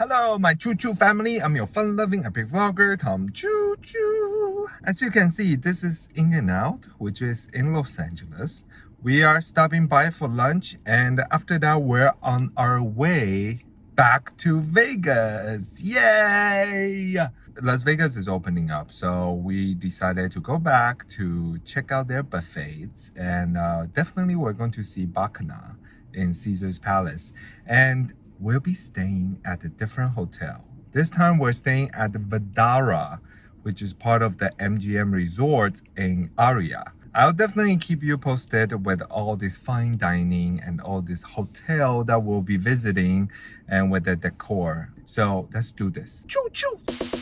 Hello, my Choo Choo family. I'm your fun-loving epic vlogger, Tom Choo Choo. As you can see, this is In-N-Out, which is in Los Angeles. We are stopping by for lunch, and after that, we're on our way back to Vegas. Yay! Las Vegas is opening up, so we decided to go back to check out their buffets, and uh, definitely we're going to see Bacchanal in Caesar's Palace. And we'll be staying at a different hotel. This time we're staying at the Vdara, which is part of the MGM Resort in Aria. I'll definitely keep you posted with all this fine dining and all this hotel that we'll be visiting and with the decor. So let's do this. Choo choo!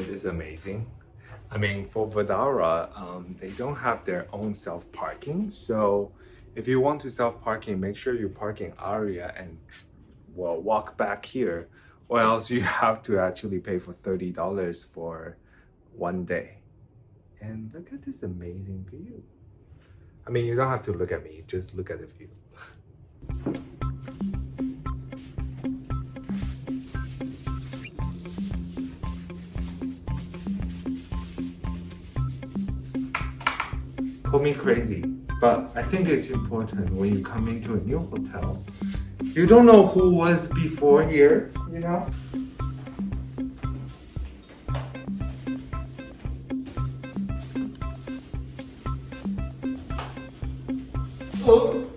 This amazing? I mean, for Vdara, um, they don't have their own self-parking. So if you want to self-parking, make sure you park in Aria and well, walk back here or else you have to actually pay for $30 for one day. And look at this amazing view. I mean, you don't have to look at me, just look at the view. call me crazy, but I think it's important when you come into a new hotel. You don't know who was before here, you know? Oh.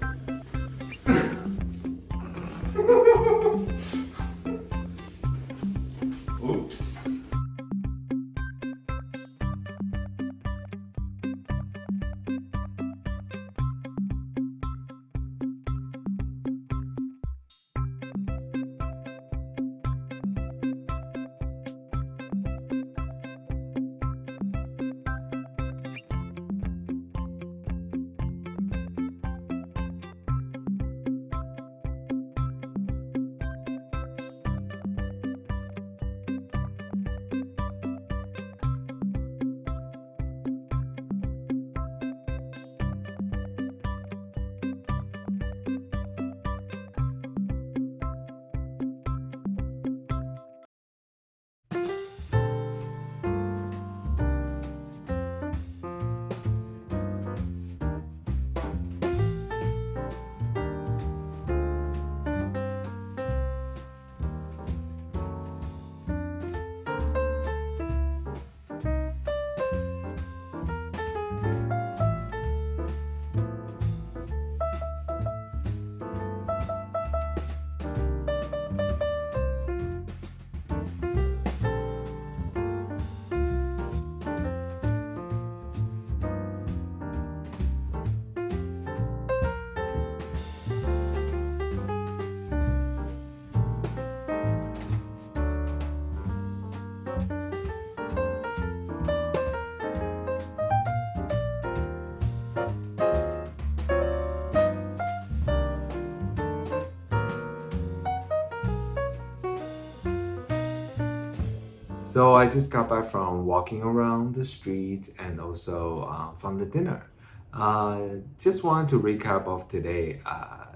So I just got back from walking around the streets and also uh, from the dinner. Uh, just wanted to recap of today. Uh,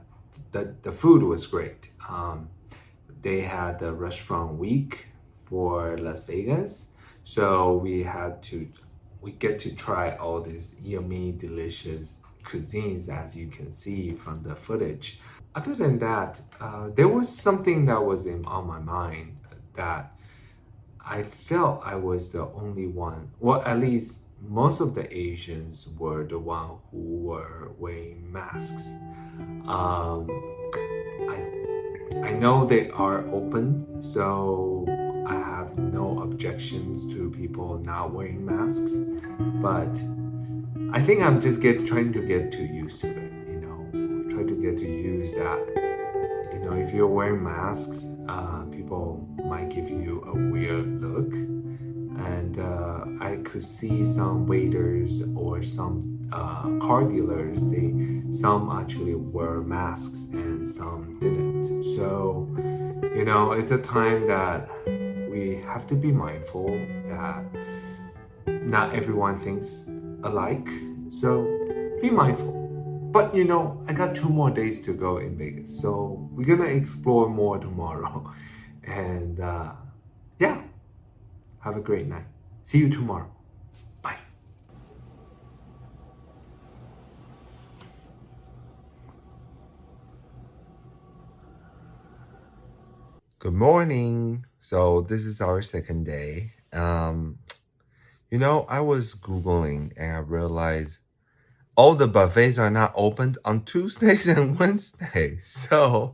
the, the food was great. Um, they had the restaurant week for Las Vegas. So we had to, we get to try all these yummy, delicious cuisines as you can see from the footage. Other than that, uh, there was something that was in, on my mind that I felt I was the only one, well, at least most of the Asians were the one who were wearing masks. Um, I, I know they are open, so I have no objections to people not wearing masks, but I think I'm just get trying to get too used to it, you know, try to get to use that. You know, if you're wearing masks, uh, people might give you a weird look. And uh, I could see some waiters or some uh, car dealers they some actually wear masks and some didn't. So you know it's a time that we have to be mindful that not everyone thinks alike. So be mindful but you know I got two more days to go in Vegas so we're gonna explore more tomorrow and uh, yeah have a great night. See you tomorrow. Bye. Good morning. So this is our second day. Um, you know, I was Googling and I realized all the buffets are not opened on Tuesdays and Wednesdays. So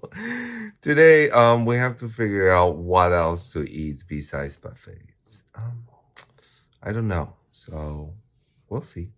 today um, we have to figure out what else to eat besides buffets. Um, I don't know. So we'll see.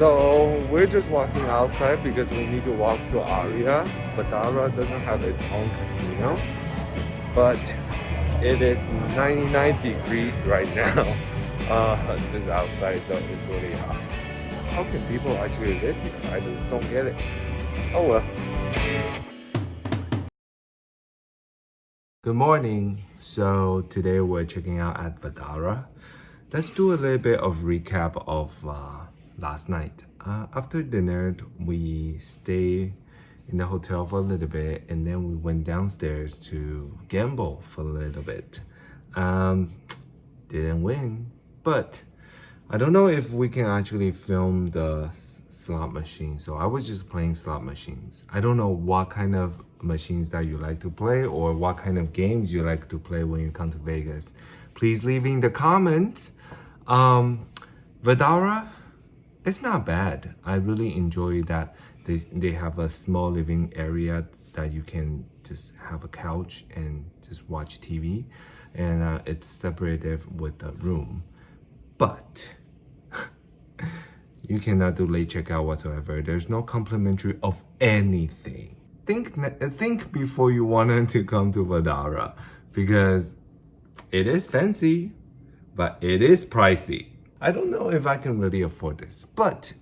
So we're just walking outside because we need to walk to Aria. Vdara doesn't have its own casino, but it is 99 degrees right now, uh, just outside, so it's really hot. How can people actually live here? I just don't get it. Oh well. Good morning. So today we're checking out at Vdara. Let's do a little bit of recap of uh, last night. Uh, after dinner, we stayed in the hotel for a little bit and then we went downstairs to gamble for a little bit. Um, didn't win, but I don't know if we can actually film the slot machine. So I was just playing slot machines. I don't know what kind of machines that you like to play or what kind of games you like to play when you come to Vegas. Please leave in the comments. Um, Vdara, it's not bad. I really enjoy that They, they have a small living area that you can just have a couch and just watch TV. And uh, it's separated with the room. But you cannot do late checkout whatsoever. There's no complimentary of anything. Think think before you wanted to come to Vdara because it is fancy, but it is pricey. I don't know if I can really afford this, but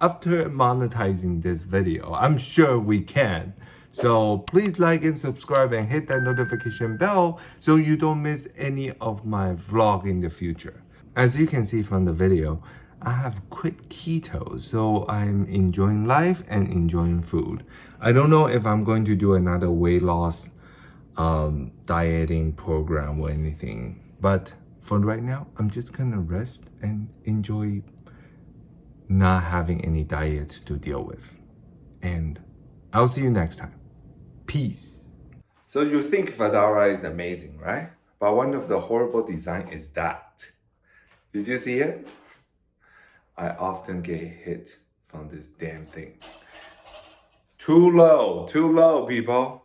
after monetizing this video, I'm sure we can. So please like and subscribe and hit that notification bell so you don't miss any of my vlog in the future. As you can see from the video, I have quit keto, so I'm enjoying life and enjoying food. I don't know if I'm going to do another weight loss um, dieting program or anything, but for right now, I'm just gonna rest and enjoy not having any diets to deal with. And I'll see you next time. Peace. So you think Vdara is amazing, right? But one of the horrible design is that. Did you see it? I often get hit from this damn thing. Too low, too low, people.